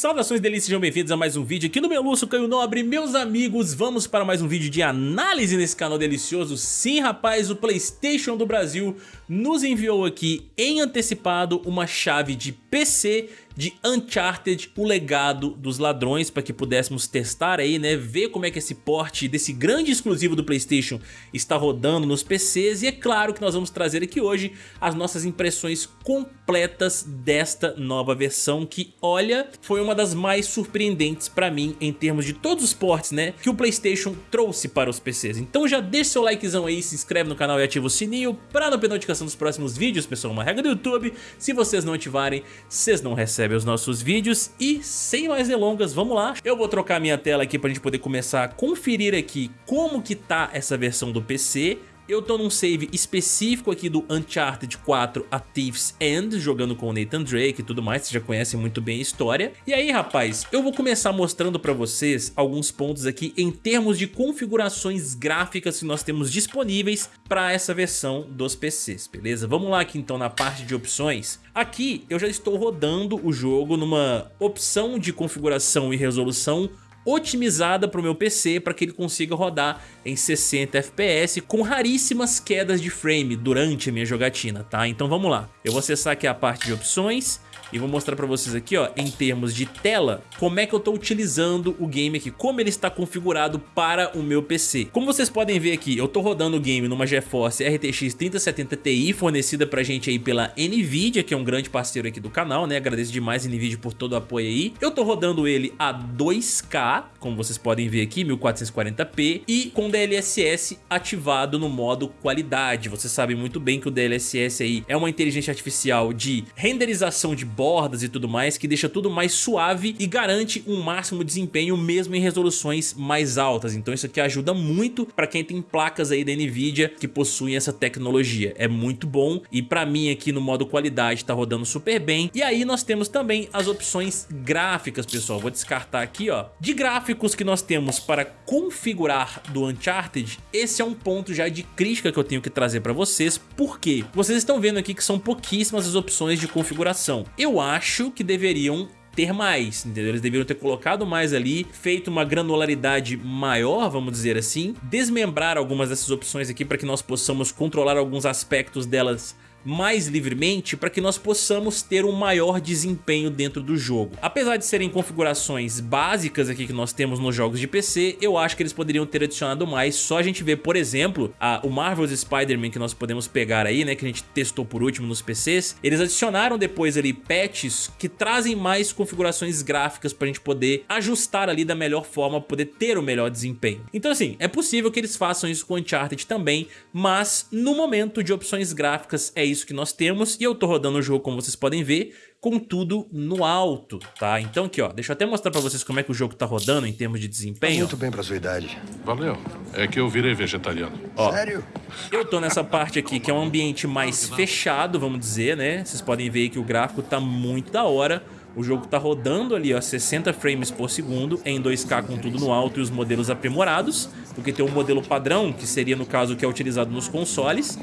Saudações delícias, sejam bem-vindos a mais um vídeo aqui no Meluço Caio Nobre. Meus amigos, vamos para mais um vídeo de análise nesse canal delicioso. Sim rapaz, o Playstation do Brasil nos enviou aqui em antecipado uma chave de PC de Uncharted, o legado dos ladrões, para que pudéssemos testar aí, né, ver como é que esse porte desse grande exclusivo do Playstation está rodando nos PCs e é claro que nós vamos trazer aqui hoje as nossas impressões completas desta nova versão que, olha, foi uma das mais surpreendentes para mim em termos de todos os portes, né, que o Playstation trouxe para os PCs. Então já deixa seu likezão aí, se inscreve no canal e ativa o sininho para não perder notificação dos próximos vídeos, pessoal, uma regra do YouTube, se vocês não ativarem, vocês não recebem recebe os nossos vídeos e sem mais delongas, vamos lá. Eu vou trocar minha tela aqui para a gente poder começar a conferir aqui como que tá essa versão do PC eu tô num save específico aqui do Uncharted 4 A Thief's End, jogando com o Nathan Drake e tudo mais, vocês já conhecem muito bem a história. E aí, rapaz, eu vou começar mostrando pra vocês alguns pontos aqui em termos de configurações gráficas que nós temos disponíveis para essa versão dos PCs, beleza? Vamos lá aqui então na parte de opções. Aqui eu já estou rodando o jogo numa opção de configuração e resolução otimizada para o meu PC para que ele consiga rodar em 60 FPS com raríssimas quedas de frame durante a minha jogatina, tá? Então vamos lá. Eu vou acessar aqui a parte de opções e vou mostrar pra vocês aqui, ó, em termos de tela, como é que eu tô utilizando o game aqui, como ele está configurado para o meu PC. Como vocês podem ver aqui, eu tô rodando o game numa GeForce RTX 3070 Ti, fornecida pra gente aí pela NVIDIA, que é um grande parceiro aqui do canal, né? Agradeço demais a NVIDIA por todo o apoio aí. Eu tô rodando ele a 2K, tá? Como vocês podem ver aqui, 1440p, e com DLSS ativado no modo qualidade. Vocês sabem muito bem que o DLSS aí é uma inteligência artificial de renderização de bordas e tudo mais, que deixa tudo mais suave e garante um máximo desempenho mesmo em resoluções mais altas. Então isso aqui ajuda muito para quem tem placas aí da Nvidia que possuem essa tecnologia. É muito bom e para mim aqui no modo qualidade tá rodando super bem. E aí nós temos também as opções gráficas, pessoal. Vou descartar aqui, ó. De gráficos que nós temos para configurar do Uncharted, esse é um ponto já de crítica que eu tenho que trazer para vocês, porque vocês estão vendo aqui que são pouquíssimas as opções de configuração. Eu eu acho que deveriam ter mais, entendeu? Eles deveriam ter colocado mais ali, feito uma granularidade maior, vamos dizer assim, desmembrar algumas dessas opções aqui para que nós possamos controlar alguns aspectos delas mais livremente para que nós possamos ter um maior desempenho dentro do jogo. Apesar de serem configurações básicas aqui que nós temos nos jogos de PC, eu acho que eles poderiam ter adicionado mais, só a gente ver, por exemplo, a, o Marvel's Spider-Man que nós podemos pegar aí, né, que a gente testou por último nos PCs, eles adicionaram depois ali patches que trazem mais configurações gráficas para a gente poder ajustar ali da melhor forma, poder ter o melhor desempenho. Então assim, é possível que eles façam isso com Uncharted também, mas no momento de opções gráficas é isso que nós temos e eu tô rodando o jogo, como vocês podem ver, com tudo no alto, tá? Então aqui, ó, deixa eu até mostrar pra vocês como é que o jogo tá rodando em termos de desempenho. Tá muito bem pra sua idade. Valeu. É que eu virei vegetariano. Ó, Sério? Eu tô nessa parte aqui que é um ambiente mais fechado, vamos dizer, né? Vocês podem ver que o gráfico tá muito da hora. O jogo tá rodando ali, ó, 60 frames por segundo em 2K com tudo no alto e os modelos aprimorados, porque tem um modelo padrão, que seria no caso que é utilizado nos consoles,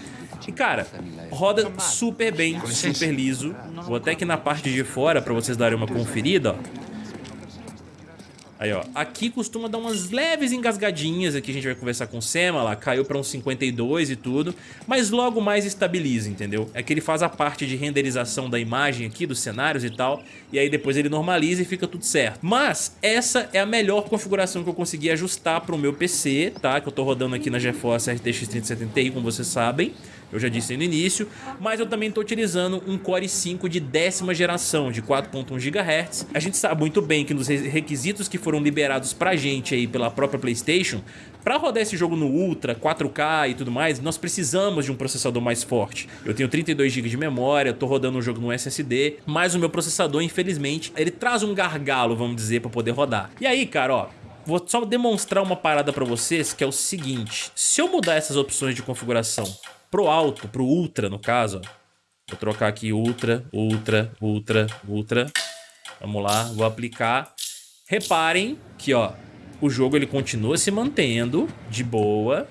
e cara, roda super bem, super liso. Vou até aqui na parte de fora para vocês darem uma conferida, ó. Aí, ó. Aqui costuma dar umas leves engasgadinhas. Aqui a gente vai conversar com o Sema lá. Caiu pra uns 52 e tudo. Mas logo mais estabiliza, entendeu? É que ele faz a parte de renderização da imagem aqui, dos cenários e tal. E aí depois ele normaliza e fica tudo certo. Mas essa é a melhor configuração que eu consegui ajustar pro meu PC, tá? Que eu tô rodando aqui na GeForce RTX 3070 Ti, como vocês sabem eu já disse no início, mas eu também estou utilizando um Core i5 de décima geração, de 4.1 GHz. A gente sabe muito bem que nos requisitos que foram liberados pra gente aí pela própria Playstation, para rodar esse jogo no Ultra, 4K e tudo mais, nós precisamos de um processador mais forte. Eu tenho 32 GB de memória, estou rodando o jogo no SSD, mas o meu processador, infelizmente, ele traz um gargalo, vamos dizer, para poder rodar. E aí, cara, ó, vou só demonstrar uma parada para vocês, que é o seguinte. Se eu mudar essas opções de configuração pro alto, pro ultra no caso. Vou trocar aqui ultra, ultra, ultra, ultra. Vamos lá, vou aplicar. Reparem que, ó, o jogo ele continua se mantendo de boa,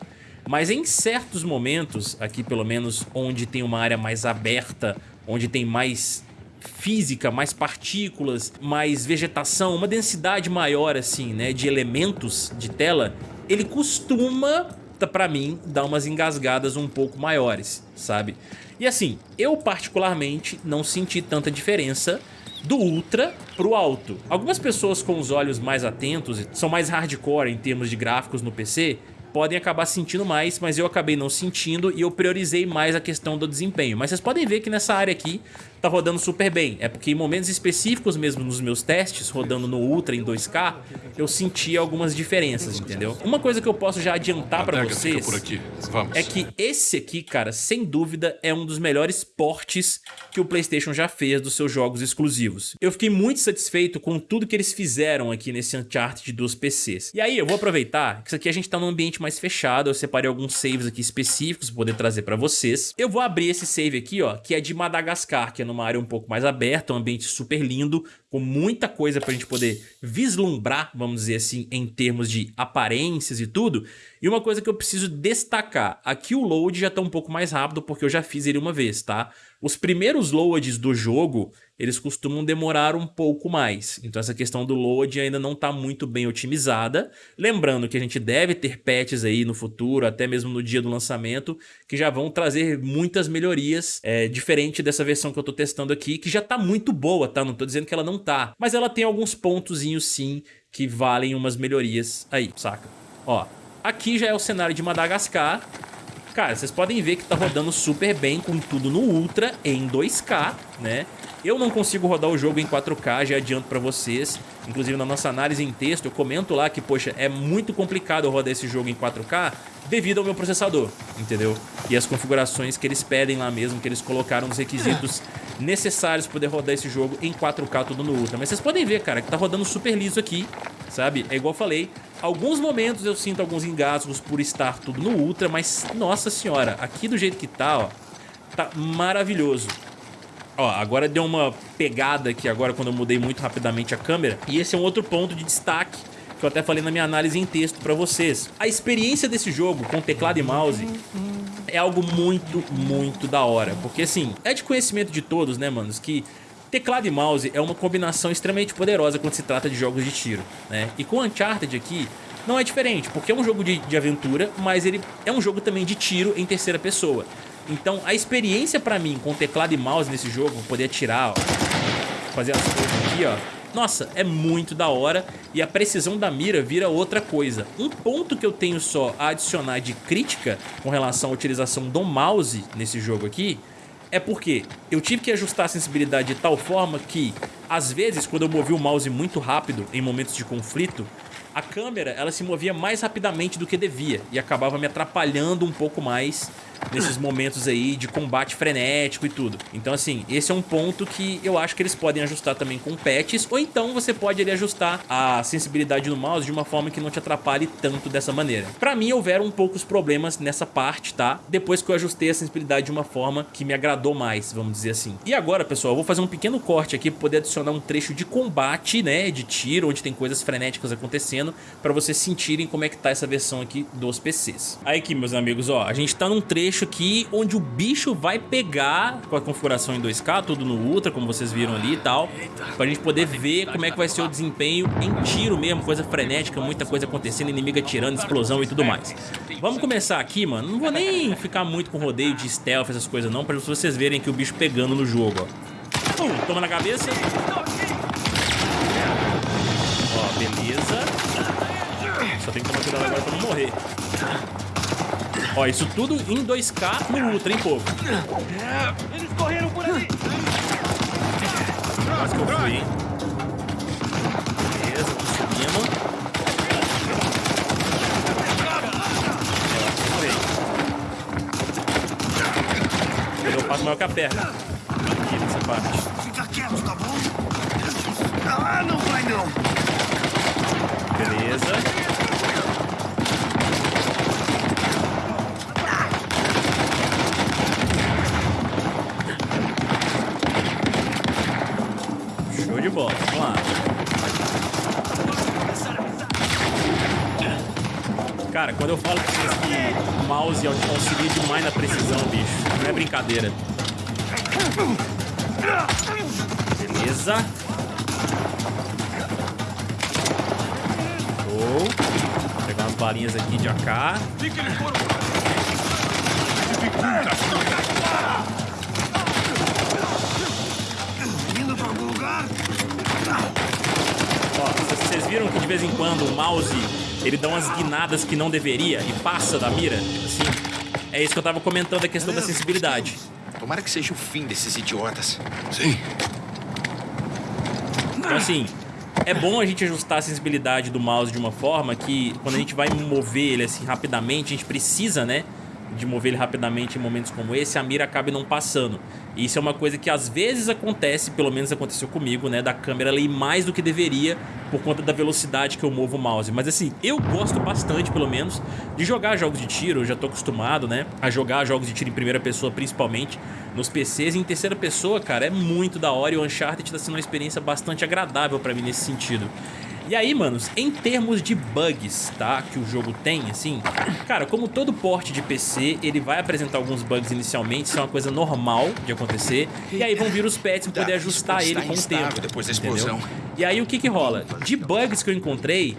mas em certos momentos, aqui pelo menos onde tem uma área mais aberta, onde tem mais física, mais partículas, mais vegetação, uma densidade maior assim, né, de elementos de tela, ele costuma para mim dar umas engasgadas um pouco maiores, sabe? E assim, eu particularmente não senti tanta diferença do Ultra pro alto. Algumas pessoas com os olhos mais atentos, são mais hardcore em termos de gráficos no PC, podem acabar sentindo mais, mas eu acabei não sentindo e eu priorizei mais a questão do desempenho. Mas vocês podem ver que nessa área aqui tá rodando super bem. É porque em momentos específicos mesmo nos meus testes, rodando no Ultra em 2K, eu senti algumas diferenças, entendeu? Uma coisa que eu posso já adiantar pra vocês é que esse aqui, cara, sem dúvida é um dos melhores portes que o Playstation já fez dos seus jogos exclusivos. Eu fiquei muito satisfeito com tudo que eles fizeram aqui nesse Uncharted dos PCs. E aí eu vou aproveitar que isso aqui a gente tá num ambiente mais fechado, eu separei alguns saves aqui específicos pra poder trazer pra vocês. Eu vou abrir esse save aqui, ó, que é de Madagascar, que é numa área um pouco mais aberta, um ambiente super lindo, com muita coisa pra gente poder vislumbrar, vamos dizer assim, em termos de aparências e tudo. E uma coisa que eu preciso destacar, aqui o load já tá um pouco mais rápido porque eu já fiz ele uma vez, tá? Os primeiros loads do jogo, eles costumam demorar um pouco mais. Então essa questão do load ainda não está muito bem otimizada. Lembrando que a gente deve ter patches aí no futuro, até mesmo no dia do lançamento, que já vão trazer muitas melhorias, é, diferente dessa versão que eu estou testando aqui, que já está muito boa, tá? Não estou dizendo que ela não tá, mas ela tem alguns pontozinhos sim que valem umas melhorias aí, saca? Ó, aqui já é o cenário de Madagascar, Cara, vocês podem ver que tá rodando super bem com tudo no Ultra em 2K, né? Eu não consigo rodar o jogo em 4K, já adianto pra vocês. Inclusive na nossa análise em texto eu comento lá que, poxa, é muito complicado eu rodar esse jogo em 4K devido ao meu processador, entendeu? E as configurações que eles pedem lá mesmo, que eles colocaram os requisitos necessários para poder rodar esse jogo em 4K tudo no Ultra. Mas vocês podem ver, cara, que tá rodando super liso aqui, sabe? É igual eu falei, Alguns momentos eu sinto alguns engasgos por estar tudo no Ultra, mas nossa senhora, aqui do jeito que tá, ó, tá maravilhoso. Ó, agora deu uma pegada aqui agora quando eu mudei muito rapidamente a câmera. E esse é um outro ponto de destaque que eu até falei na minha análise em texto pra vocês. A experiência desse jogo com teclado e mouse é algo muito, muito da hora. Porque assim, é de conhecimento de todos, né, manos, que Teclado e mouse é uma combinação extremamente poderosa quando se trata de jogos de tiro, né? E com Uncharted aqui não é diferente, porque é um jogo de, de aventura, mas ele é um jogo também de tiro em terceira pessoa. Então a experiência pra mim com teclado e mouse nesse jogo, poder atirar, ó, fazer as coisas aqui, ó, nossa, é muito da hora e a precisão da mira vira outra coisa. Um ponto que eu tenho só a adicionar de crítica com relação à utilização do mouse nesse jogo aqui é porque eu tive que ajustar a sensibilidade de tal forma que, às vezes, quando eu movi o mouse muito rápido em momentos de conflito, a câmera ela se movia mais rapidamente do que devia e acabava me atrapalhando um pouco mais nesses momentos aí de combate frenético e tudo. Então assim, esse é um ponto que eu acho que eles podem ajustar também com patches, ou então você pode ali ajustar a sensibilidade do mouse de uma forma que não te atrapalhe tanto dessa maneira. Pra mim houveram poucos problemas nessa parte, tá? Depois que eu ajustei a sensibilidade de uma forma que me agradou mais, vamos dizer assim. E agora, pessoal, eu vou fazer um pequeno corte aqui pra poder adicionar um trecho de combate, né, de tiro, onde tem coisas frenéticas acontecendo, pra vocês sentirem como é que tá essa versão aqui dos PCs. Aí aqui, meus amigos, ó, a gente tá num trecho trecho aqui onde o bicho vai pegar com a configuração em 2K, tudo no Ultra, como vocês viram ali e tal, pra gente poder ver como é que vai ser o desempenho em tiro mesmo, coisa frenética, muita coisa acontecendo, inimigo atirando, explosão e tudo mais. Vamos começar aqui, mano, não vou nem ficar muito com rodeio de stealth, essas coisas não, pra vocês verem que o bicho pegando no jogo, ó. Pum, toma na cabeça. Ó, beleza. Só tem que tomar cuidado agora pra não morrer. Ó, isso tudo em 2K no Ultra, hein, povo? Eles correram por ali! Quase que eu fui, hein? Beleza, tô subindo. Eu passo maior que a perna. Aqui nessa parte. Fica quieto, tá bom? Ah, não vai não! Beleza. bola. Vamos lá. Cara, quando eu falo pra vocês que o mouse auxilia demais na precisão, bicho, não é brincadeira. Beleza. Vou pegar umas balinhas aqui de AK. Indo algum lugar? Ó, vocês viram que de vez em quando o mouse ele dá umas guinadas que não deveria e passa da mira? Assim, é isso que eu tava comentando, a questão da sensibilidade. Tomara que seja o fim desses idiotas. Sim. Então, assim, é bom a gente ajustar a sensibilidade do mouse de uma forma que, quando a gente vai mover ele assim rapidamente, a gente precisa, né? De mover ele rapidamente em momentos como esse, a mira acabe não passando. E isso é uma coisa que às vezes acontece, pelo menos aconteceu comigo, né? Da câmera ler mais do que deveria por conta da velocidade que eu movo o mouse. Mas assim, eu gosto bastante, pelo menos, de jogar jogos de tiro. Eu já tô acostumado, né? A jogar jogos de tiro em primeira pessoa, principalmente nos PCs. E em terceira pessoa, cara, é muito da hora. E o Uncharted tá sendo uma experiência bastante agradável pra mim nesse sentido. E aí, manos, em termos de bugs, tá? Que o jogo tem, assim... Cara, como todo porte de PC, ele vai apresentar alguns bugs inicialmente. Isso é uma coisa normal de acontecer. E aí vão vir os patches pra poder ajustar ele com o tempo. depois da entendeu? explosão. E aí, o que que rola? De bugs que eu encontrei,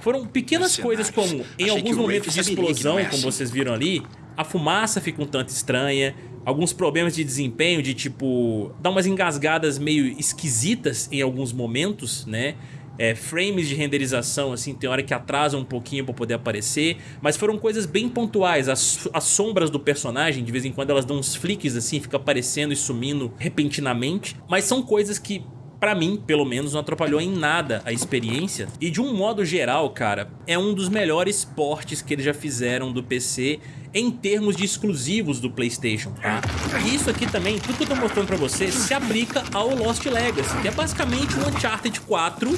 foram pequenas coisas como, em alguns momentos de que explosão, é como assim. vocês viram ali, a fumaça fica um tanto estranha, alguns problemas de desempenho, de tipo, dar umas engasgadas meio esquisitas em alguns momentos, né? É, frames de renderização, assim, tem hora que atrasam um pouquinho pra poder aparecer, mas foram coisas bem pontuais. As, as sombras do personagem, de vez em quando elas dão uns flicks assim, fica aparecendo e sumindo repentinamente, mas são coisas que Pra mim, pelo menos, não atrapalhou em nada a experiência. E de um modo geral, cara, é um dos melhores portes que eles já fizeram do PC em termos de exclusivos do Playstation, tá? E isso aqui também, tudo que eu tô mostrando pra você, se aplica ao Lost Legacy, que é basicamente um Uncharted 4,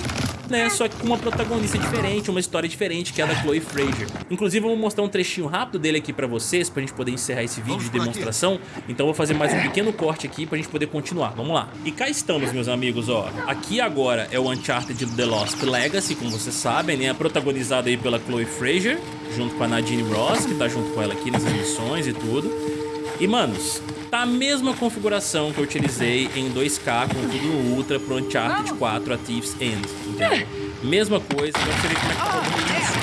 né? Só que com uma protagonista diferente, uma história diferente, que é a da Chloe Fraser. Inclusive, eu vou mostrar um trechinho rápido dele aqui pra vocês, pra gente poder encerrar esse vídeo de demonstração. Então eu vou fazer mais um pequeno corte aqui pra gente poder continuar. Vamos lá. E cá estamos, meus amigos, ó. Aqui agora é o Uncharted The Lost Legacy, como vocês sabem, né? Protagonizado aí pela Chloe Fraser, junto com a Nadine Ross, que tá junto com ela aqui nas missões e tudo. E, manos, tá a mesma configuração que eu utilizei em 2K com tudo no Ultra pro Uncharted 4 A Thief's End, entendeu? Mesma coisa, agora você vê como é que tá rodando isso.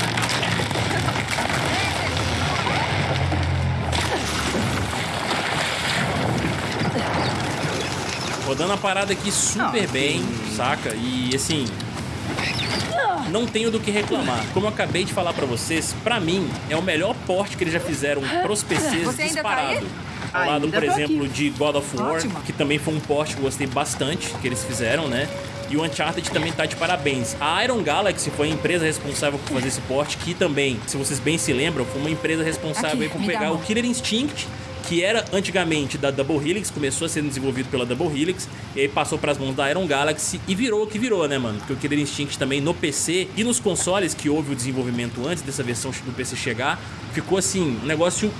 Rodando a parada aqui super bem, saca? E assim, não tenho do que reclamar. Como eu acabei de falar pra vocês, pra mim é o melhor porte que eles já fizeram pros PCs tá disparado. Ao lado, por exemplo, aqui. de God of War, Ótimo. que também foi um porte que eu gostei bastante que eles fizeram, né? E o Uncharted também tá de parabéns. A Iron Galaxy foi a empresa responsável por fazer esse porte, que também, se vocês bem se lembram, foi uma empresa responsável Aqui, por pegar o. Killer Instinct, que era antigamente da Double Helix, começou a ser desenvolvido pela Double Helix, e aí passou pras mãos da Iron Galaxy e virou o que virou, né, mano? Porque o Killer Instinct também no PC e nos consoles que houve o desenvolvimento antes dessa versão do PC chegar, ficou assim, um negócio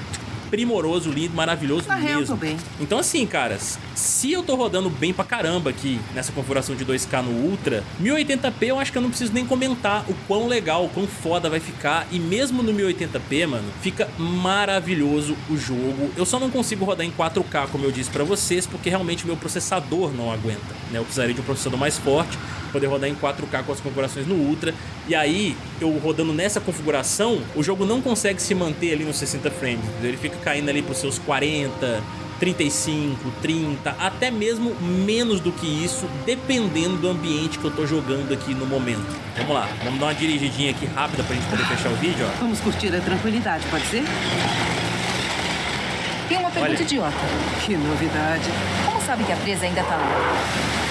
primoroso, lindo, maravilhoso Na real, mesmo. tô bem. Então assim, caras, se eu tô rodando bem pra caramba aqui nessa configuração de 2K no Ultra, 1080p eu acho que eu não preciso nem comentar o quão legal, o quão foda vai ficar. E mesmo no 1080p, mano, fica maravilhoso o jogo. Eu só não consigo rodar em 4K, como eu disse pra vocês, porque realmente o meu processador não aguenta, né? Eu precisaria de um processador mais forte poder rodar em 4K com as configurações no Ultra. E aí, eu rodando nessa configuração, o jogo não consegue se manter ali nos 60 frames? Ele fica caindo ali pros seus 40, 35, 30, até mesmo menos do que isso, dependendo do ambiente que eu tô jogando aqui no momento. Vamos lá, vamos dar uma dirigidinha aqui rápida pra gente poder fechar o vídeo, ó. Vamos curtir a tranquilidade, pode ser? Tem uma pergunta Olha. idiota. Que novidade. Como sabe que a presa ainda tá lá?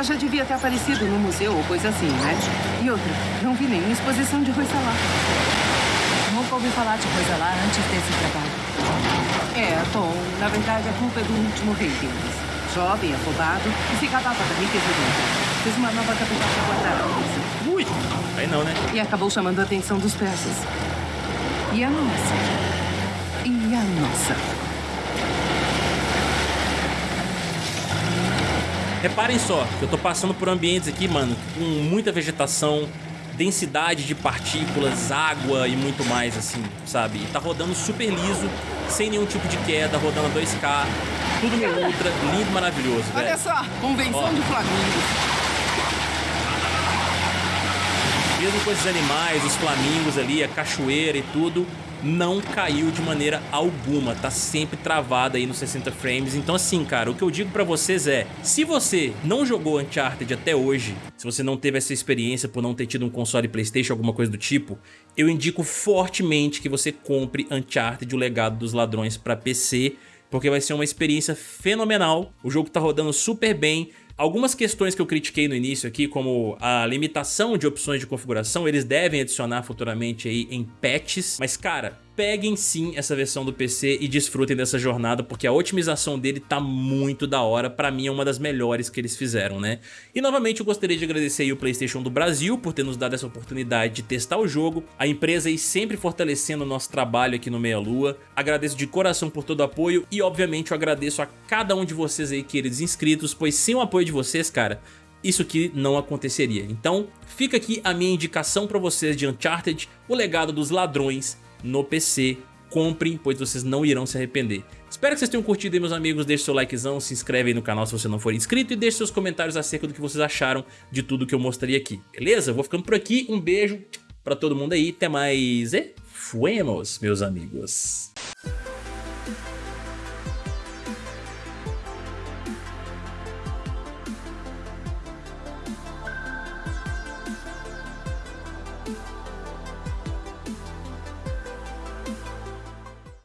Ela já devia ter aparecido no museu ou coisa assim, né? E outra, não vi nenhuma exposição de Roissalá. Nunca ouvi falar de coisa lá antes desse trabalho. É, bom, na verdade a culpa é do último rei deles. Jovem, afobado e se gabava da riqueza dele. Fez uma nova capital para guardar a riqueza. Ui, aí não, né? E acabou chamando a atenção dos persas. E a nossa? E a nossa? Reparem só, eu tô passando por ambientes aqui, mano, com muita vegetação, densidade de partículas, água e muito mais, assim, sabe? E tá rodando super liso, sem nenhum tipo de queda, rodando a 2K. tudo meio ultra, lindo, maravilhoso, velho. Olha só, convenção Ó. de flamingos. Mesmo com esses animais, os flamingos ali, a cachoeira e tudo, não caiu de maneira alguma, tá sempre travada aí nos 60 frames. Então assim, cara, o que eu digo pra vocês é, se você não jogou Uncharted até hoje, se você não teve essa experiência por não ter tido um console Playstation, alguma coisa do tipo, eu indico fortemente que você compre Uncharted, o legado dos ladrões pra PC, porque vai ser uma experiência fenomenal. O jogo tá rodando super bem. Algumas questões que eu critiquei no início aqui, como a limitação de opções de configuração, eles devem adicionar futuramente aí em patches, mas cara, peguem sim essa versão do PC e desfrutem dessa jornada, porque a otimização dele tá muito da hora, pra mim é uma das melhores que eles fizeram, né? E novamente eu gostaria de agradecer o Playstation do Brasil por ter nos dado essa oportunidade de testar o jogo, a empresa aí sempre fortalecendo o nosso trabalho aqui no Meia Lua, agradeço de coração por todo o apoio e obviamente eu agradeço a cada um de vocês aí queridos inscritos, pois sem o apoio de vocês, cara, isso aqui não aconteceria. Então, fica aqui a minha indicação pra vocês de Uncharted, o legado dos ladrões no PC. Comprem, pois vocês não irão se arrepender. Espero que vocês tenham curtido aí, meus amigos. Deixe seu likezão, se inscreve aí no canal se você não for inscrito e deixe seus comentários acerca do que vocês acharam de tudo que eu mostrei aqui. Beleza? Vou ficando por aqui. Um beijo pra todo mundo aí. Até mais e fuemos, meus amigos.